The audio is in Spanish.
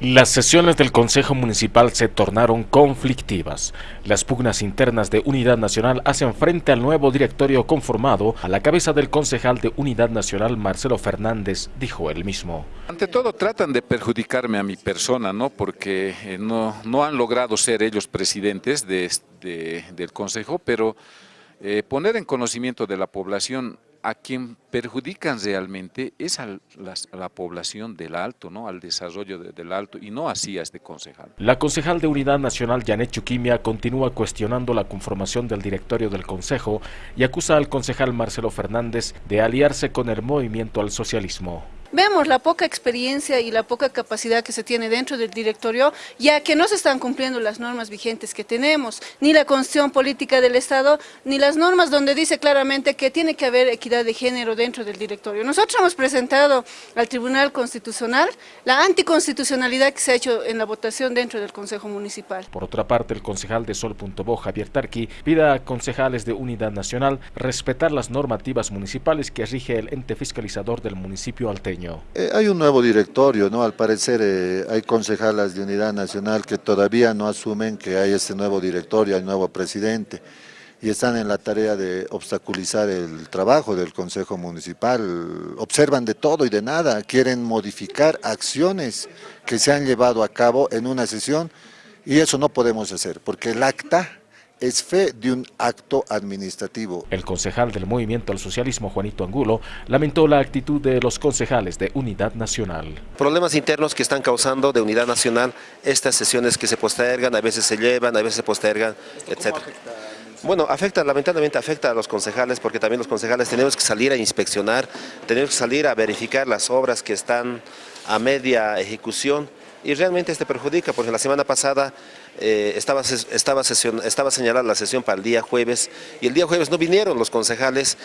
Las sesiones del Consejo Municipal se tornaron conflictivas. Las pugnas internas de Unidad Nacional hacen frente al nuevo directorio conformado. A la cabeza del concejal de Unidad Nacional, Marcelo Fernández, dijo él mismo. Ante todo tratan de perjudicarme a mi persona, ¿no? porque eh, no, no han logrado ser ellos presidentes de, del Consejo, pero eh, poner en conocimiento de la población a quien perjudican realmente es a la, población del Alto, ¿no? al desarrollo del Alto, y no así a este concejal. La concejal de Unidad Nacional, Janet Chuquimia, continúa cuestionando la conformación del directorio del Consejo y acusa al concejal Marcelo Fernández de aliarse con el movimiento al socialismo. Vemos la poca experiencia y la poca capacidad que se tiene dentro del directorio, ya que no se están cumpliendo las normas vigentes que tenemos, ni la constitución política del Estado, ni las normas donde dice claramente que tiene que haber equidad de género dentro del directorio. Nosotros hemos presentado al Tribunal Constitucional la anticonstitucionalidad que se ha hecho en la votación dentro del Consejo Municipal. Por otra parte, el concejal de Sol.bo, Javier Tarqui, pide a concejales de Unidad Nacional respetar las normativas municipales que rige el ente fiscalizador del municipio alteño. Eh, hay un nuevo directorio, ¿no? Al parecer eh, hay concejalas de Unidad Nacional que todavía no asumen que hay este nuevo directorio, hay nuevo presidente y están en la tarea de obstaculizar el trabajo del Consejo Municipal. Observan de todo y de nada, quieren modificar acciones que se han llevado a cabo en una sesión y eso no podemos hacer porque el acta es fe de un acto administrativo. El concejal del Movimiento al Socialismo, Juanito Angulo, lamentó la actitud de los concejales de Unidad Nacional. Problemas internos que están causando de Unidad Nacional estas sesiones que se postergan, a veces se llevan, a veces se postergan, etc. Bueno, afecta, lamentablemente afecta a los concejales porque también los concejales tenemos que salir a inspeccionar, tenemos que salir a verificar las obras que están a media ejecución y realmente este perjudica porque la semana pasada eh, estaba, estaba, estaba señalada la sesión para el día jueves y el día jueves no vinieron los concejales